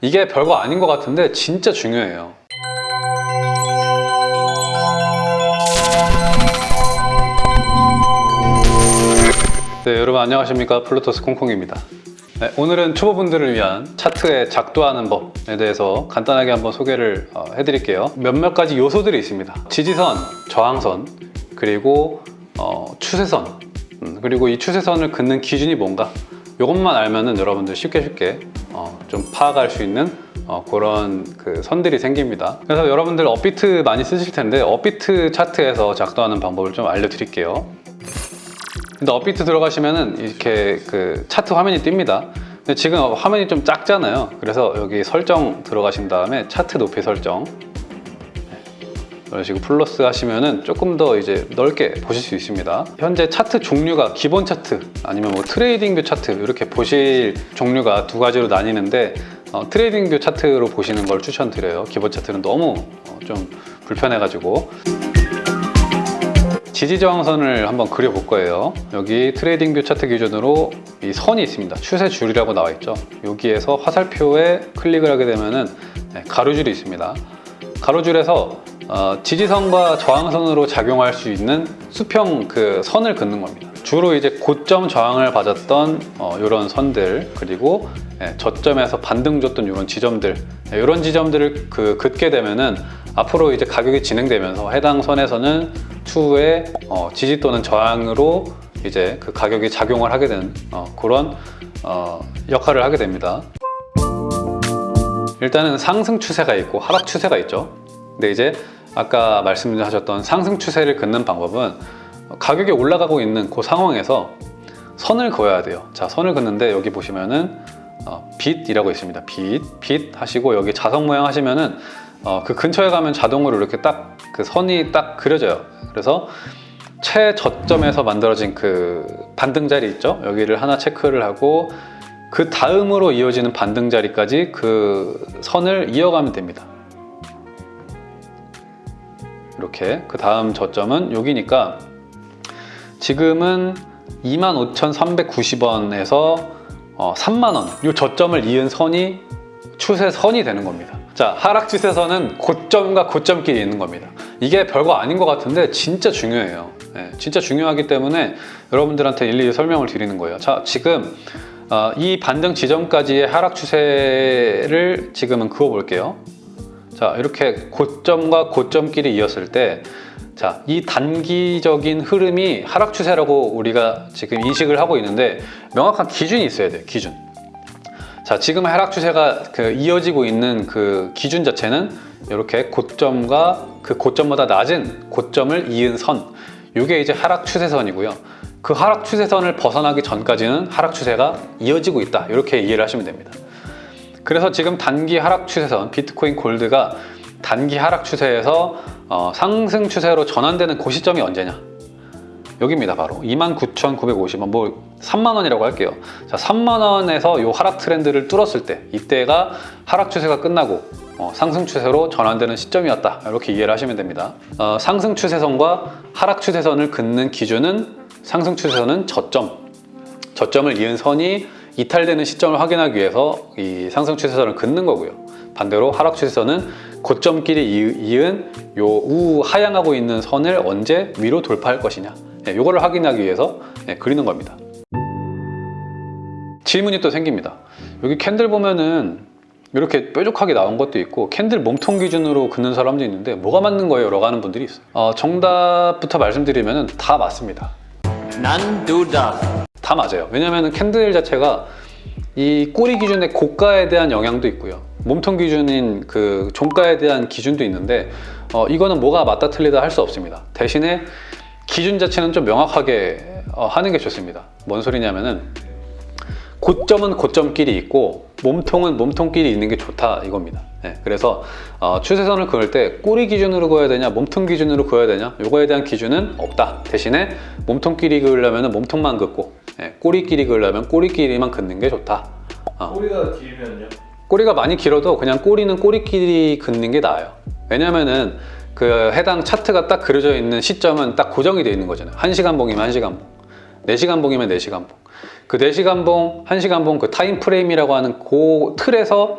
이게 별거 아닌 것 같은데 진짜 중요해요. 네, 여러분 안녕하십니까 플루토스 콩콩입니다. 네, 오늘은 초보분들을 위한 차트에 작도하는 법에 대해서 간단하게 한번 소개를 어, 해드릴게요. 몇몇 가지 요소들이 있습니다. 지지선, 저항선, 그리고 어, 추세선, 음, 그리고 이 추세선을 긋는 기준이 뭔가 이것만 알면은 여러분들 쉽게 쉽게 어, 좀 파악할 수 있는 어, 그런 그 선들이 생깁니다. 그래서 여러분들 업비트 많이 쓰실 텐데 업비트 차트에서 작도하는 방법을 좀 알려드릴게요. 근데 업비트 들어가시면은 이렇게 그 차트 화면이 뜹니다. 근데 지금 화면이 좀 작잖아요. 그래서 여기 설정 들어가신 다음에 차트 높이 설정 이런 식으로 플러스 하시면은 조금 더 이제 넓게 보실 수 있습니다. 현재 차트 종류가 기본 차트 아니면 뭐 TradingView 차트 이렇게 보실 종류가 두 가지로 나뉘는데 어, TradingView 차트로 보시는 걸 추천드려요. 기본 차트는 너무 어, 좀 불편해가지고. 지지저항선을 한번 그려볼 거예요. 여기 TradingView 차트 기준으로 이 선이 있습니다. 추세 줄이라고 나와 있죠. 여기에서 화살표에 클릭을 하게 되면은 네, 가로줄이 있습니다. 가로줄에서 어, 지지선과 저항선으로 작용할 수 있는 수평 그 선을 긋는 겁니다. 주로 이제 고점 저항을 받았던 어, 이런 선들 그리고 예, 저점에서 반등 줬던 이런 지점들 예, 이런 지점들을 그 긋게 되면은 앞으로 이제 가격이 진행되면서 해당 선에서는 추후에 어, 지지 또는 저항으로 이제 그 가격이 작용을 하게 되는 어, 그런 어, 역할을 하게 됩니다. 일단은 상승 추세가 있고 하락 추세가 있죠. 근데 이제 아까 말씀하셨던 상승 추세를 긋는 방법은 가격이 올라가고 있는 그 상황에서 선을 그어야 돼요. 자, 선을 긋는데 여기 보시면은 어, 빛이라고 있습니다. 빛, 빛 하시고 여기 자석 모양 하시면은 어, 그 근처에 가면 자동으로 이렇게 딱 그 선이 딱 그려져요. 그래서 최저점에서 만들어진 그 반등 자리 있죠? 여기를 하나 체크를 하고 그 다음으로 이어지는 반등 자리까지 그 선을 이어가면 됩니다. 이렇게. 그 다음 저점은 여기니까 지금은 25,390원에서 어, 3만원. 이 저점을 이은 선이 추세선이 되는 겁니다. 자 하락 추세선은 고점과 고점끼리 있는 겁니다. 이게 별거 아닌 것 같은데 진짜 중요해요. 네, 진짜 중요하기 때문에 여러분들한테 일일이 설명을 드리는 거예요. 자 지금 어, 이 반등 지점까지의 하락 추세를 지금은 그어 볼게요 자 이렇게 고점과 고점끼리 이었을 때 자, 이 단기적인 흐름이 하락 추세라고 우리가 지금 인식을 하고 있는데 명확한 기준이 있어야 돼요. 기준. 자, 지금 하락 추세가 그 이어지고 있는 그 기준 자체는 이렇게 고점과 그 고점보다 낮은 고점을 이은 선. 이게 이제 하락 추세선이고요. 그 하락 추세선을 벗어나기 전까지는 하락 추세가 이어지고 있다. 이렇게 이해를 하시면 됩니다. 그래서 지금 단기 하락 추세선 비트코인 골드가 단기 하락 추세에서 어, 상승 추세로 전환되는 그 시점이 언제냐? 여기입니다 바로. 29,950원 뭐 3만원이라고 할게요. 자 3만원에서 요 하락 트렌드를 뚫었을 때 이때가 하락 추세가 끝나고 어, 상승 추세로 전환되는 시점이었다. 이렇게 이해를 하시면 됩니다. 어, 상승 추세선과 하락 추세선을 긋는 기준은 상승 추세선은 저점. 저점을 이은 선이 이탈되는 시점을 확인하기 위해서 이 상승 추세선을 긋는 거고요. 반대로 하락 추세선은 고점끼리 이은 요 우하향하고 있는 선을 언제 위로 돌파할 것이냐. 네, 요거를 확인하기 위해서 네, 그리는 겁니다. 질문이 또 생깁니다. 여기 캔들 보면은 이렇게 뾰족하게 나온 것도 있고 캔들 몸통 기준으로 긋는 사람도 있는데 뭐가 맞는 거예요? 라고 하는 분들이 있어요. 어, 정답부터 말씀드리면 다 맞습니다. 둘 다. 다 맞아요. 왜냐면 캔들 자체가 이 꼬리 기준의 고가에 대한 영향도 있고요. 몸통 기준인 그 종가에 대한 기준도 있는데 어, 이거는 뭐가 맞다 틀리다 할 수 없습니다. 대신에 기준 자체는 좀 명확하게 어, 하는 게 좋습니다. 뭔 소리냐면은 고점은 고점끼리 있고 몸통은 몸통끼리 있는 게 좋다 이겁니다. 네, 그래서 어, 추세선을 그을 때 꼬리 기준으로 그어야 되냐 몸통 기준으로 그어야 되냐 요거에 대한 기준은 없다. 대신에 몸통끼리 그으려면 몸통만 긋고 네, 꼬리끼리 그으려면 꼬리끼리만 긋는 게 좋다 어. 꼬리가 길면요? 꼬리가 많이 길어도 그냥 꼬리는 꼬리끼리 긋는 게 나아요 왜냐면은 그 해당 차트가 딱 그려져 있는 시점은 딱 고정이 되어 있는 거잖아요 1시간 봉이면 1시간 봉 4시간 봉이면 4시간 봉 그 4시간 봉, 1시간 봉 그 time frame이라고 하는 그 틀에서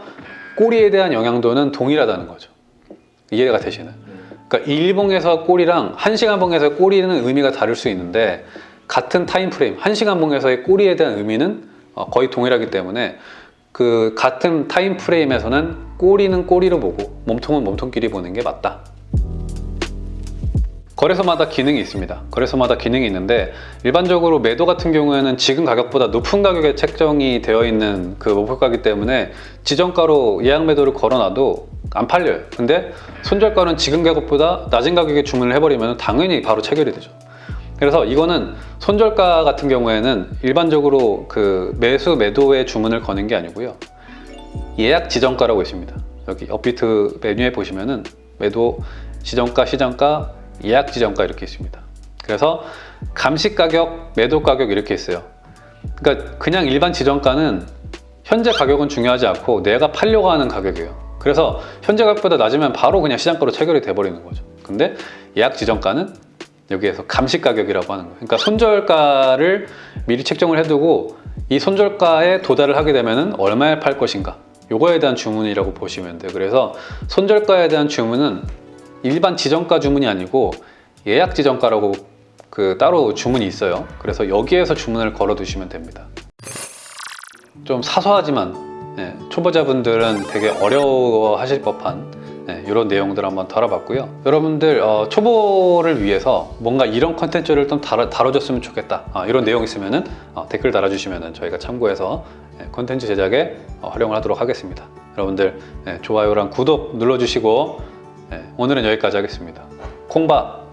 꼬리에 대한 영향도는 동일하다는 거죠. 이해가 되시나요? 그러니까 일봉에서 꼬리랑 1시간 봉에서의 꼬리는 의미가 다를 수 있는데 같은 time frame, 1시간 봉에서의 꼬리에 대한 의미는 어, 거의 동일하기 때문에 그 같은 time frame에서는 꼬리는 꼬리로 보고 몸통은 몸통끼리 보는 게 맞다. 거래소마다 기능이 있습니다. 거래소마다 기능이 있는데 일반적으로 매도 같은 경우에는 지금 가격보다 높은 가격에 책정이 되어 있는 그 목표가기 때문에 지정가로 예약 매도를 걸어놔도 안 팔려요. 근데 손절가는 지금 가격보다 낮은 가격에 주문을 해버리면 당연히 바로 체결이 되죠. 그래서 이거는 손절가 같은 경우에는 일반적으로 그 매수 매도의 주문을 거는 게 아니고요. 예약 지정가라고 있습니다. 여기 업비트 메뉴에 보시면은 매도 지정가, 시정가, 예약 지정가 이렇게 있습니다. 그래서 감시 가격, 매도 가격 이렇게 있어요. 그러니까 그냥 일반 지정가는 현재 가격은 중요하지 않고 내가 팔려고 하는 가격이에요. 그래서 현재 가격보다 낮으면 바로 그냥 시장가로 체결이 돼버리는 거죠. 근데 예약 지정가는 여기에서 감시 가격이라고 하는 거예요. 그러니까 손절가를 미리 책정을 해두고 이 손절가에 도달을 하게 되면 얼마에 팔 것인가 요거에 대한 주문이라고 보시면 돼요. 그래서 손절가에 대한 주문은 일반 지정가 주문이 아니고 예약 지정가라고 그 따로 주문이 있어요. 그래서 여기에서 주문을 걸어 두시면 됩니다. 좀 사소하지만 예, 초보자분들은 되게 어려워하실 법한 네, 이런 내용들 한번 다뤄봤고요. 여러분들 어, 초보를 위해서 뭔가 이런 컨텐츠를 좀 다뤄, 다뤄줬으면 좋겠다. 아, 이런 내용 있으면은 어, 댓글 달아주시면은 저희가 참고해서 예, 컨텐츠 제작에 어, 활용을 하도록 하겠습니다. 여러분들 예, 좋아요랑 구독 눌러주시고 예, 오늘은 여기까지 하겠습니다. 콩밥